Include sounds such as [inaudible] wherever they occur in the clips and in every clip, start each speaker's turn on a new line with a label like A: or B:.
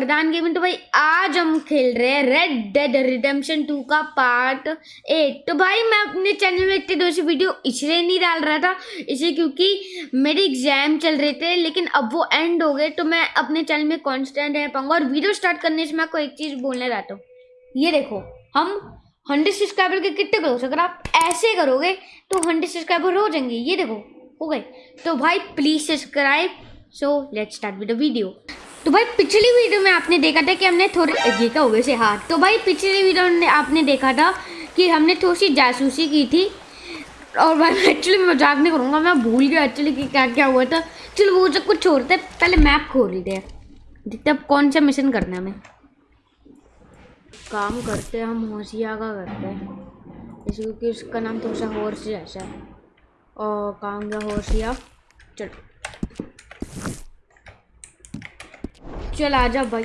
A: वरदान गेमिंग तो भाई आज हम खेल रहे हैं रेड डेड रिडेम्पशन 2 का पार्ट एट तो भाई मैं अपने चैनल में इतने दोस्त वीडियो इसलिए नहीं डाल रहा था, इसलिए क्योंकि मेरे एग्ज़ाम चल रहे थे, लेकिन अब वो एंड हो गए तो मैं अपने चैनल में कांस्टेंट रह पाऊँगा। और वीडियो स्टार्ट करने से मैं आपको एक चीज़ बोलने जाता हूँ। ये देखो, हम हंड्रेड सब्सक्राइबर के कितने करोगे अगर आप ऐसे करोगे तो हंड्रेड सब्सक्राइबर हो जाएँगे। ये देखो, हो गए। तो भाई please subscribe so let's start with the video तो भाई, पिछली वीडियो में आपने देखा था कि हमने थोड़ी ये हो गए से हाँ तो भाई, पिछली वीडियो में आपने देखा था कि हमने थोड़ी सी जासूसी की थी। और भाई एक्चुअली मज़ाक नहीं करूँगा, मैं भूल गया एक्चुअली कि क्या क्या हुआ था। चलो, वो सब कुछ छोड़ते पहले मैप खोलते हैं। देखते अब कौन सा मिशन करना है हमें। काम करते हैं, हम होशिया का करते हैं। जैसे क्योंकि उसका नाम थोड़ा सा हॉर्स जैसा है। और काम गया होशिया चलो। चल, आ जा भाई।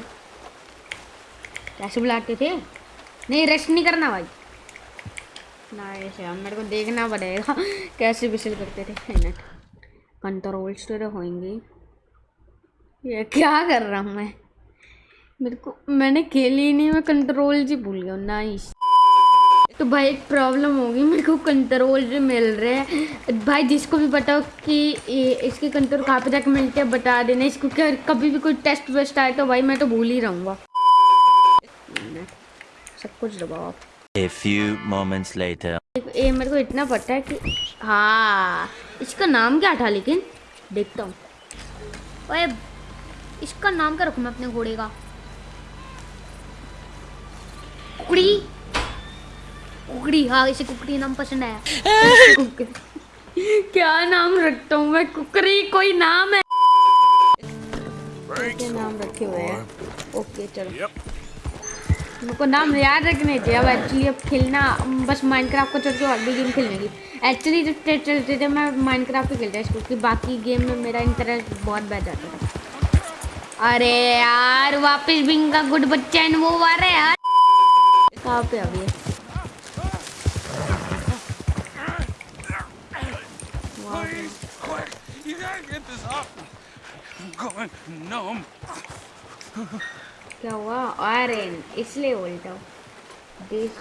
A: कैसे बुलाते थे। नहीं रेस्ट नहीं करना भाई। ना ऐसे हम मेरे को देखना पड़ेगा [laughs] कैसे बिसल करते थे। मिनट कंट्रोल्स तो होंगे ये क्या कर रहा हूँ मैं? मेरे को, मैंने खेली ही नहीं, मैं कंट्रोल जी भूल गया ना नाइस तो भाई एक प्रॉब्लम होगी मेरे को कंट्रोल मिल रहे हैं। भाई जिसको भी बताओ कि इसके कंट्रोल कहाँ पे जाके मिलते हैं बता देना इसको क्या कभी भी कोई टेस्ट वेस्ट आए तो भाई मैं तो भूल ही रहूँगा। सब कुछ दबाओ।
B: A few moments later.
A: ये मेरे को इतना पता है कि हाँ इसका नाम क्या था लेकिन? देखता हूँ। ओए इसका नाम क्या रखूँ मैं अपने घोड़े का? कुड़ी। कुकड़ी हाँ इसे कुकड़ी नाम पसंद आया [laughs] क्या नाम रखता हूँ मैं? कुकरी कोई नाम है? क्या नाम रखे हुए हैं? ओके चलो। मेरे को नाम याद रखने थे अब एक्चुअली अब खेलना बस माइनक्राफ्ट को छोड़ के और भी गेम खेलने की। एक्चुअली जब चलते थे मैं माइनक्राफ्ट ही खेलता क्योंकि बाकी गेम में मेरा इंटरेस्ट बहुत बढ़ जाता था। अरे यार वापस बिंग का गुड बच्चा है वो आ रहा है यार। कहाँ पे अभी? Going numb. क्या हुआ आयरन इसलिए बोलता हूँ दिस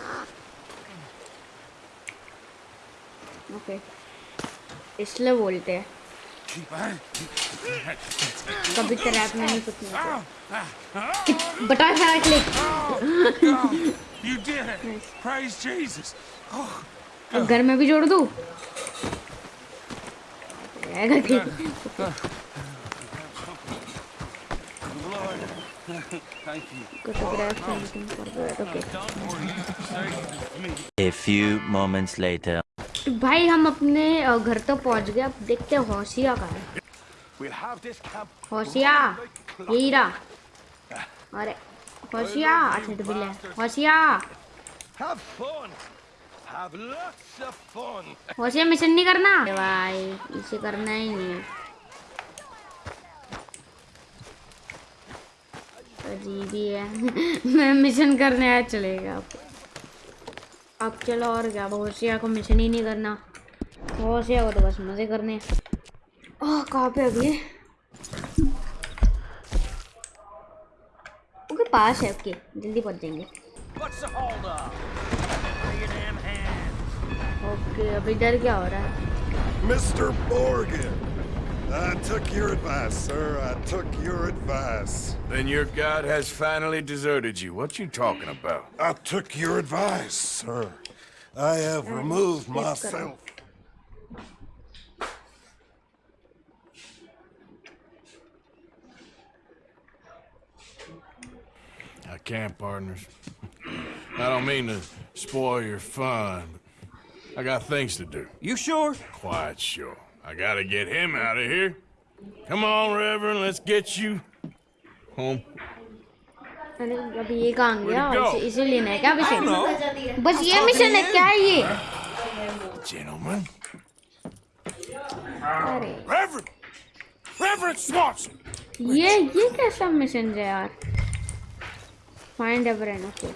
A: ओके इसलिए बोलते हैं कभी ट्रैप में नहीं कुछ नहीं बटा है click You did it. Praise Jesus. घर में भी जोड़ दूँ?
B: A few moments later.
A: भाई हम अपने घर तो पहुँच गए। अब देखते हैं होशिया का है। होशिया यही रहा अरे होशिया अच्छा तो बिल्ले होशिया होशिया मिशन नहीं करना भाई इसे करना ही नहीं है अजीब ही है। [laughs] मैं मिशन करने आया चलेगा। आप अब चलो और क्या होशिया को मिशन ही नहीं करना। होशिया को तो बस मज़े करने। ओह कहाँ पे अभी? ओके पास है ओके जल्दी पहुँच जाएँगे। ओके अभी इधर क्या हो रहा है
C: mister Morgan, I took your advice, sir. I took your advice.
D: Then your god has finally deserted you. What you talking about?
C: I took your advice, sir. I have removed myself.
D: I can't, partners. I don't mean to spoil your fun, but I got things to do.
E: You sure?
D: Quite sure. I gotta get him out of here. Come on, Reverend, let's get you home.
A: अरे अभी ये कहाँ गया इसे इसे लेना है क्या मिशन बस ये मिशन है क्या है ये
D: Gentlemen.
A: अरे
D: Reverend! Reverend Swanson!
A: ये ये कैसा मिशन है यार फाइंड एवरन ओके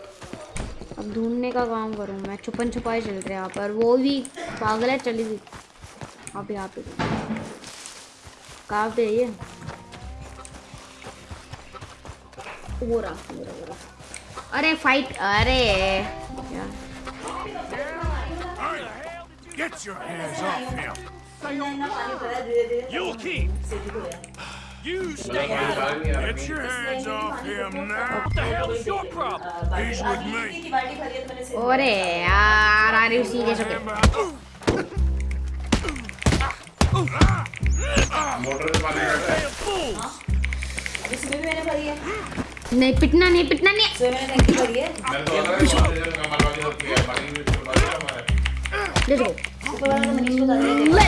A: अब ढूँढने का काम करूँ मैं। छुपन छुपाई चल रहे यहाँ पर। वो भी पागल है चली गई। आप यहाँ पे कहाँ पे है ये? हो रहा हो रहा हो रहा। अरे फाइट अरे।
D: Get your hands off him.
C: You'll keep.
D: You stay out. Get your hands off him now. What the hell is your problem? He's with me.
A: अरे यार आर यू सीरियस ओके नहीं पिटना नहीं पिटना नहीं
D: go let's go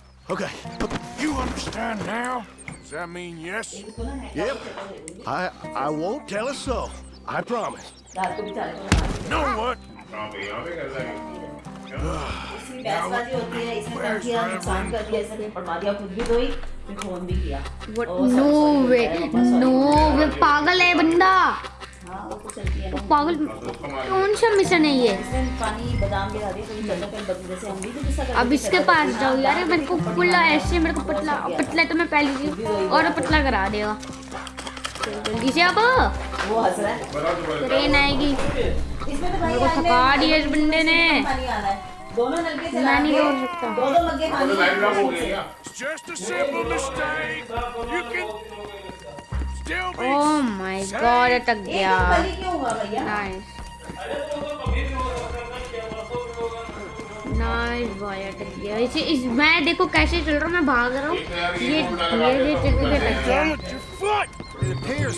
D: Damn it. Okay. You understand now? Does that mean yes?
C: Yep. I I won't tell us so. I promise.
D: Know what?
E: बहसबाजी होती है इसने कर दिया नुकसान कर दिया इसने पढ़वा दिया खुद भी धोई फिर फ़ोन भी किया
A: What?
E: और सब
A: No
E: सब
A: way.
E: होता है,
A: No way. पागल है बंदा
E: हाँ वो तो चलती है ना
A: पागल कौन सा मिशन है ये?
E: तो तो
A: अब इसके पास जाओ यार मेरे को पुल्ला ऐसे मेरे को पतला पतला तो मैं पहले ही और पतला करा देगा। जल्दी से अब?
E: वो हंस रहा है
A: ट्रेन आएगी।
E: इसमें तो
A: मेरे को
E: आने
A: थका दिया इस बंदे ने।
E: पानी आ रहा है दोनों नलके चला
A: नहीं रोक सकता।
E: दो दो मग्गे पानी
A: ओह माय गॉड अटक गया।
E: बलि क्यों हुआ भैया।
A: नाइस नाइस बॉय अटक गया। इसे इस मैं देखो कैसे चल रहा हूँ मैं भाग रहा हूँ। ये ये ये चल के अटक गया।
D: Down. With your foot.
C: It appears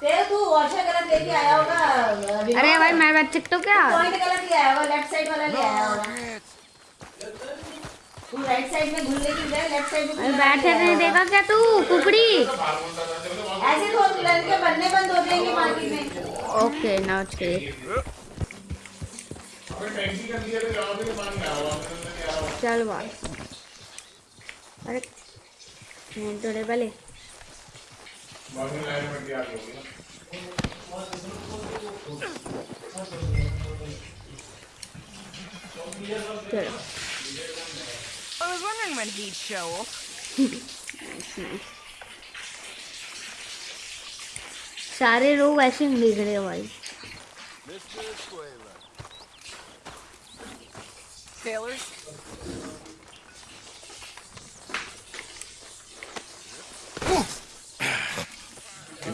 E: तेरे तू लेके आया होगा
A: अरे भाई मैं बैठ सकता हूँ क्या?
E: पॉइंट गलत ले आया होगा लेफ़्ट साइड वाला ले आया होगा तू राइट साइड में की लेफ़्ट साइड में
A: बैठे नहीं देखा क्या तू? कुकड़ी।
E: ऐसे तो लड़के बनने बंद हो जाएँगे मार्केट में।
A: ओके नाउ ओके चल बाय अरे नहीं थोड़े पहले चलो
F: I was wondering when he'd show up.
A: सारे लोग ऐसे ही देख रहे हैं भाई
F: Taylor's?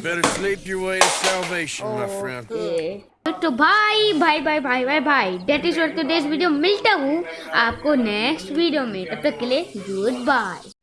D: Better sleep your way to salvation, my friend.
A: Okay. तो भाई भाई भाई भाई भाई भाई that is to this video मिलता हूँ आपको नेक्स्ट वीडियो में तब तक के लिए गुड बाय